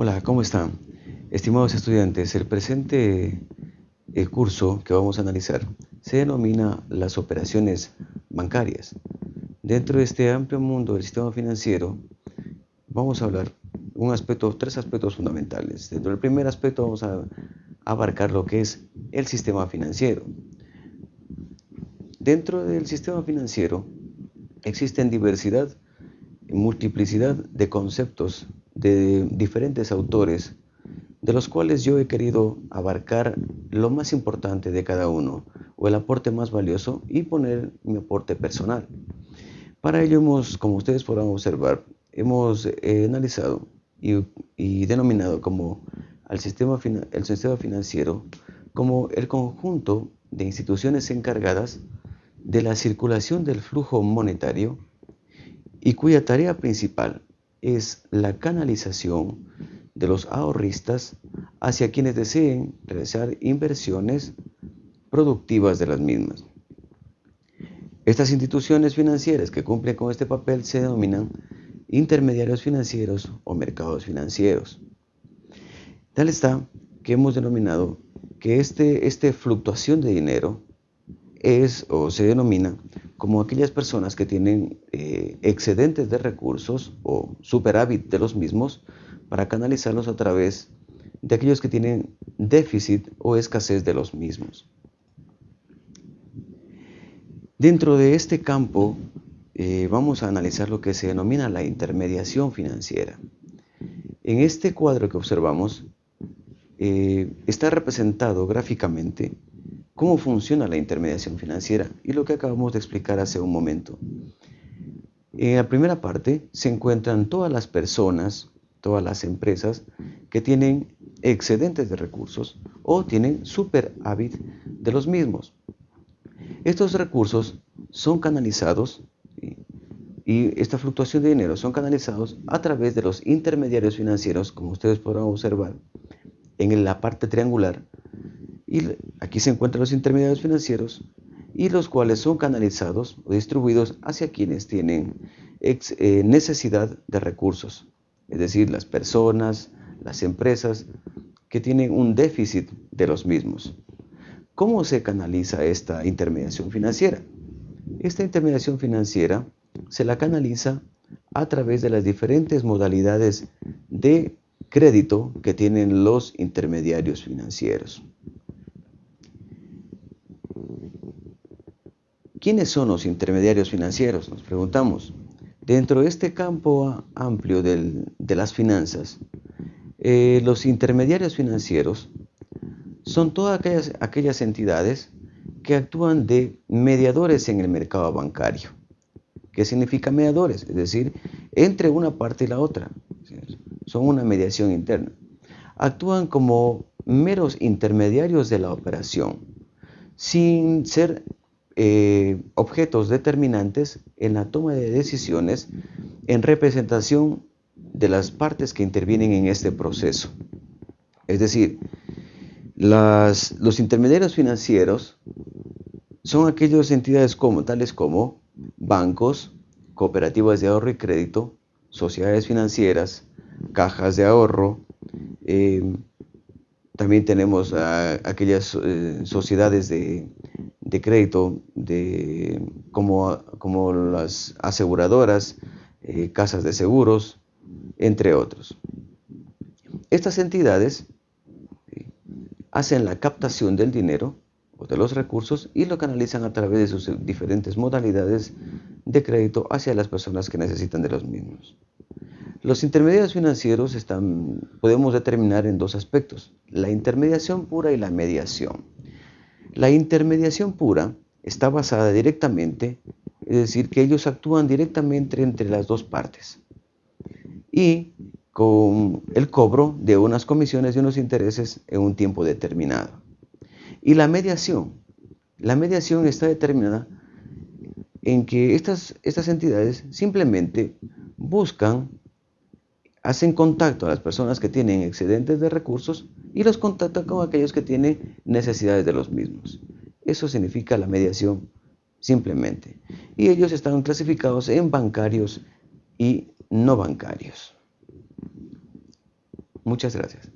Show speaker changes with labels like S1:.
S1: Hola, ¿cómo están? Estimados estudiantes, el presente el curso que vamos a analizar se denomina las operaciones bancarias. Dentro de este amplio mundo del sistema financiero, vamos a hablar un aspecto, tres aspectos fundamentales. Dentro del primer aspecto vamos a abarcar lo que es el sistema financiero. Dentro del sistema financiero existen diversidad y multiplicidad de conceptos de diferentes autores, de los cuales yo he querido abarcar lo más importante de cada uno, o el aporte más valioso, y poner mi aporte personal. Para ello hemos, como ustedes podrán observar, hemos eh, analizado y, denominado como al sistema, el sistema financiero como el conjunto de instituciones encargadas de la circulación del flujo monetario y cuya tarea principal es la canalización de los ahorristas hacia quienes deseen realizar inversiones productivas de las mismas. Estas instituciones financieras que cumplen con este papel se denominan intermediarios financieros o mercados financieros. Tal está que hemos denominado que este, esta fluctuación de dinero es o se denomina como aquellas personas que tienen eh, excedentes de recursos o superávit de los mismos para canalizarlos a través de aquellos que tienen déficit o escasez de los mismos. Dentro de este campo eh, vamos a analizar lo que se denomina la intermediación financiera. En este cuadro que observamos eh, está representado gráficamente cómo funciona la intermediación financiera y lo que acabamos de explicar hace un momento. En la primera parte se encuentran todas las personas, todas las empresas que tienen excedentes de recursos o tienen superávit de los mismos. Estos recursos son canalizados y esta fluctuación de dinero son canalizados a través de los intermediarios financieros, como ustedes podrán observar en la parte triangular, y aquí se encuentran los intermediarios financieros y los cuales son canalizados o distribuidos hacia quienes tienen eh, necesidad de recursos, es decir, las personas, las empresas que tienen un déficit de los mismos. ¿Cómo se canaliza esta intermediación financiera? Esta intermediación financiera se la canaliza a través de las diferentes modalidades de crédito que tienen los intermediarios financieros. ¿Quiénes son los intermediarios financieros? Nos preguntamos. Dentro de este campo amplio de las finanzas, eh, los intermediarios financieros son todas aquellas, aquellas entidades que actúan de mediadores en el mercado bancario. ¿Qué significa mediadores? Es decir, entre una parte y la otra. Son una mediación interna. Actúan como meros intermediarios de la operación, sin ser eh, objetos determinantes en la toma de decisiones en representación de las partes que intervienen en este proceso. Es decir, los intermediarios financieros son aquellas entidades como, tales como bancos, cooperativas de ahorro y crédito, sociedades financieras, cajas de ahorro, eh, también tenemos aquellas eh, sociedades de, de crédito como, como las aseguradoras, eh, casas de seguros, entre otros. Estas entidades eh, hacen la captación del dinero o de los recursos y lo canalizan a través de sus diferentes modalidades de crédito hacia las personas que necesitan de los mismos. Los intermediarios financieros están, podemos determinar en dos aspectos, la intermediación pura y la mediación. La intermediación pura está basada directamente, es decir, que ellos actúan directamente entre las dos partes y con el cobro de unas comisiones y unos intereses en un tiempo determinado. Y la mediación, la mediación está determinada en que estas, estas entidades simplemente buscan, hacen contacto a las personas que tienen excedentes de recursos y los contacta con aquellos que tienen necesidades de los mismos. Eso significa la mediación simplemente. Y ellos están clasificados en bancarios y no bancarios. Muchas gracias.